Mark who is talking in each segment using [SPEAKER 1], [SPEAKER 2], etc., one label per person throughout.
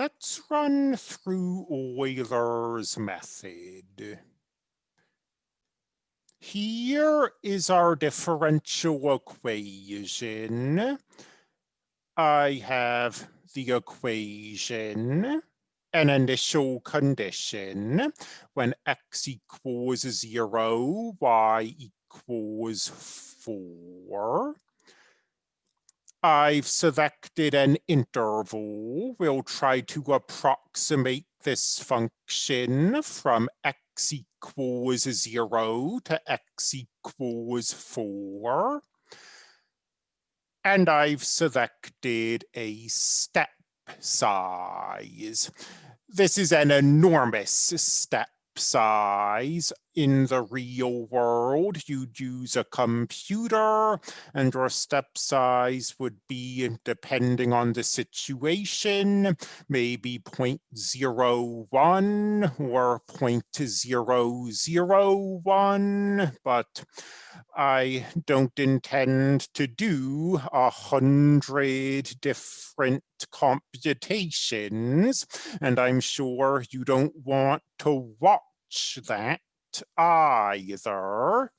[SPEAKER 1] Let's run through Euler's method. Here is our differential equation. I have the equation, an initial condition, when x equals zero, y equals four. I've selected an interval. We'll try to approximate this function from x equals zero to x equals four. And I've selected a step size. This is an enormous step size in the real world, you'd use a computer and your step size would be, depending on the situation, maybe 0.01 or 0.001, but I don't intend to do a hundred different computations, and I'm sure you don't want to watch that either.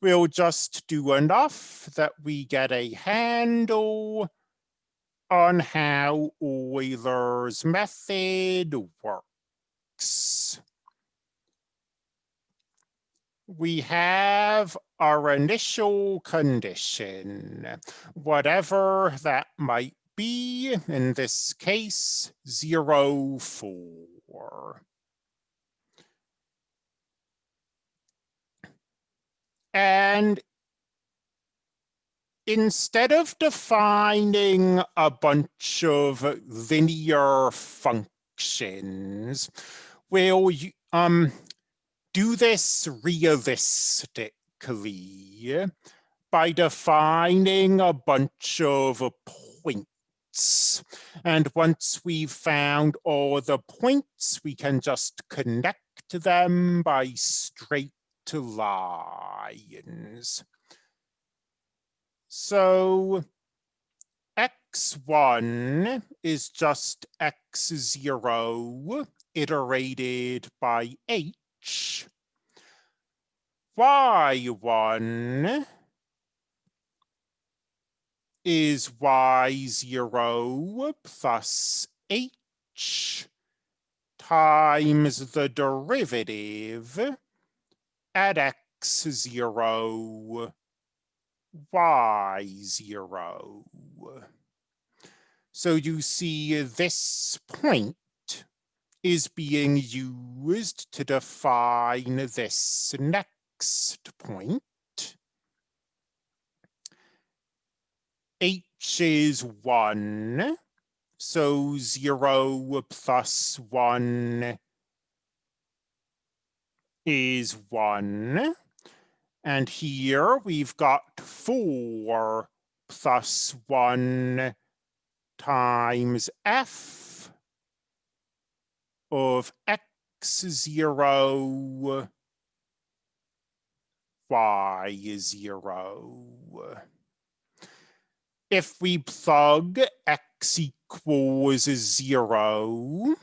[SPEAKER 1] We'll just do enough that we get a handle on how Euler's method works. We have our initial condition, whatever that might be, in this case, zero, four. And instead of defining a bunch of linear functions, we'll um, do this realistically by defining a bunch of points. And once we've found all the points, we can just connect them by straight to lines. So x1 is just x0 iterated by h. y1 is y0 plus h times the derivative at x0, y0. So you see this point is being used to define this next point. H is one, so zero plus one is one. And here we've got four plus one times f of x0, y0. If we plug x equals zero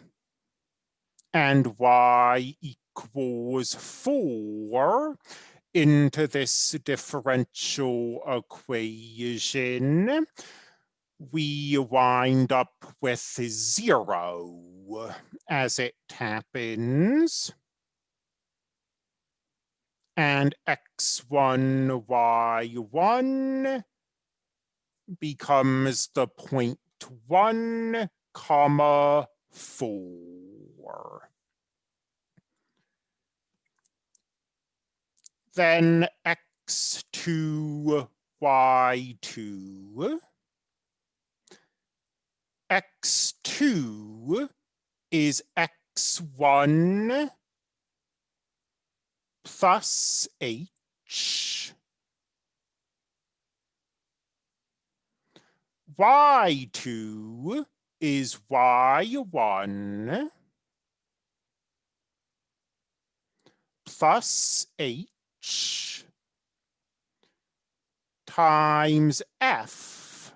[SPEAKER 1] and y equals equals 4 into this differential equation, we wind up with 0 as it happens. And x1, y1 becomes the point 1, comma 4. Then x2, y2. x2 is x1 plus h. y2 is y1 plus h h times f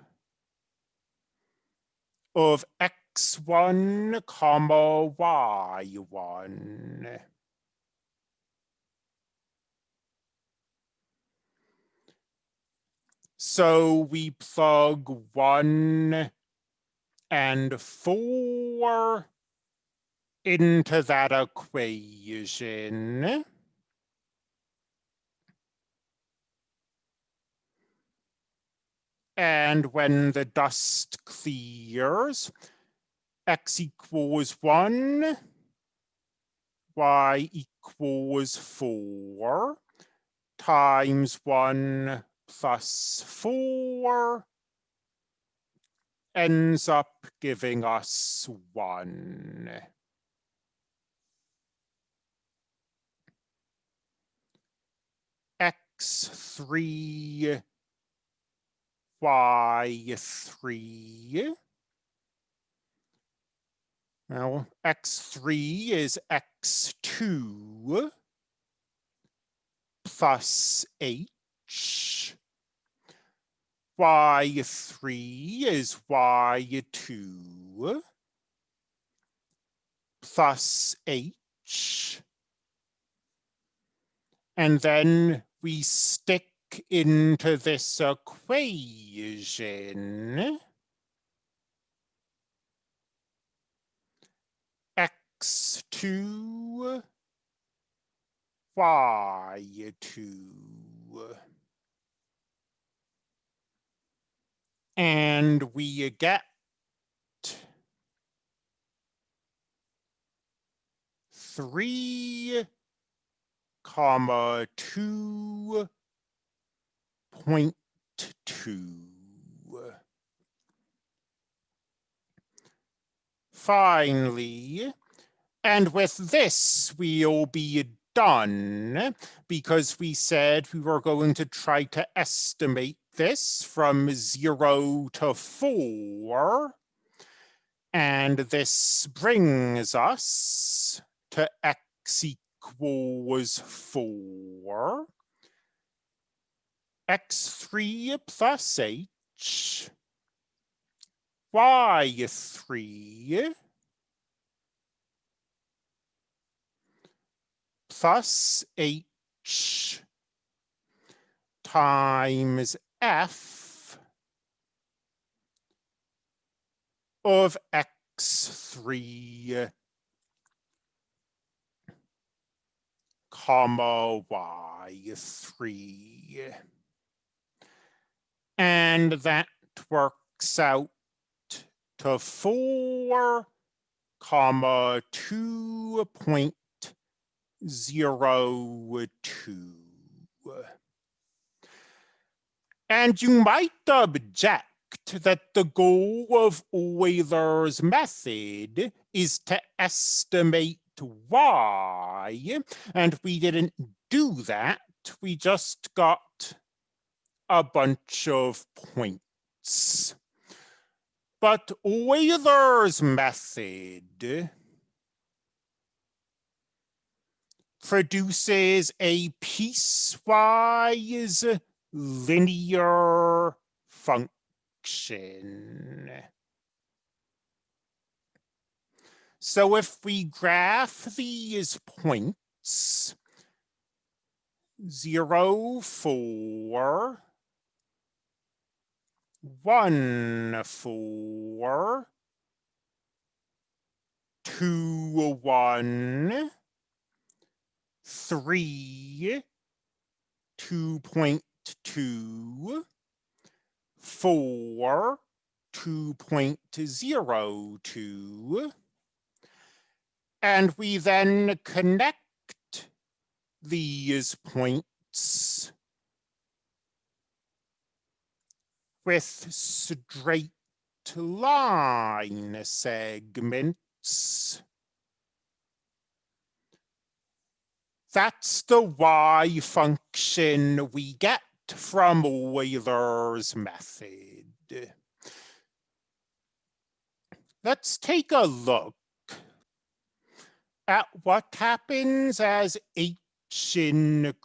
[SPEAKER 1] of x1 comma y1. So we plug one and four into that equation. And when the dust clears, x equals 1, y equals 4, times 1 plus 4 ends up giving us 1. x3 y3. Now, x3 is x2 plus h. y3 is y2 plus h. And then we stick into this equation, x2, y2. And we get three comma two point two. Finally, and with this, we'll be done because we said we were going to try to estimate this from zero to four. And this brings us to x equals four x3 plus h, y3 plus h times f of x3 comma y3 and that works out to four comma two point zero two. And you might object that the goal of Euler's method is to estimate y, and we didn't do that. We just got a bunch of points. But Euler's method produces a piecewise linear function. So if we graph these points, zero, four, one four two one three two point two four two point zero two and we then connect these points with straight line segments. That's the y function we get from Euler's method. Let's take a look at what happens as h increases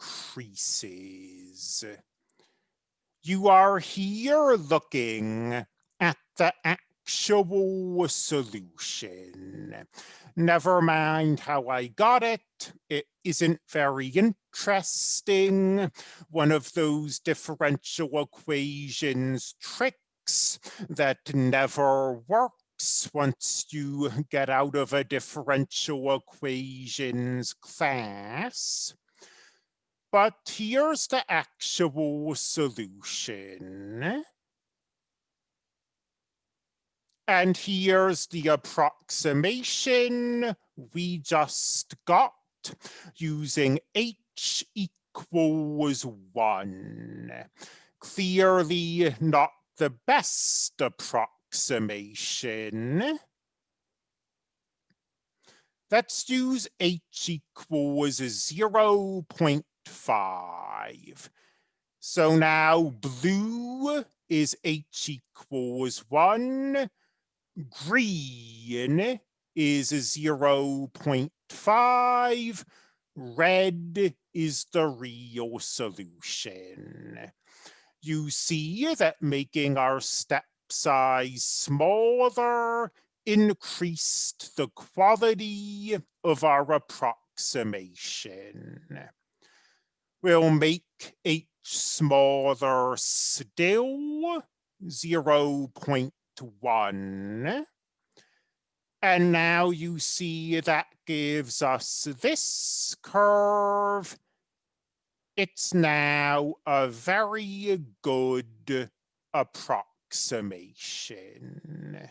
[SPEAKER 1] you are here looking at the actual solution. Never mind how I got it. It isn't very interesting. One of those differential equations tricks that never works once you get out of a differential equations class. But here's the actual solution. And here's the approximation we just got using h equals one. Clearly not the best approximation. Let's use h equals 0 0.5. So now blue is h equals 1 green is 0 0.5, red is the real solution. You see that making our step size smaller increased the quality of our approximation. We'll make h smaller still, 0 1. And now you see that gives us this curve. It's now a very good approximation.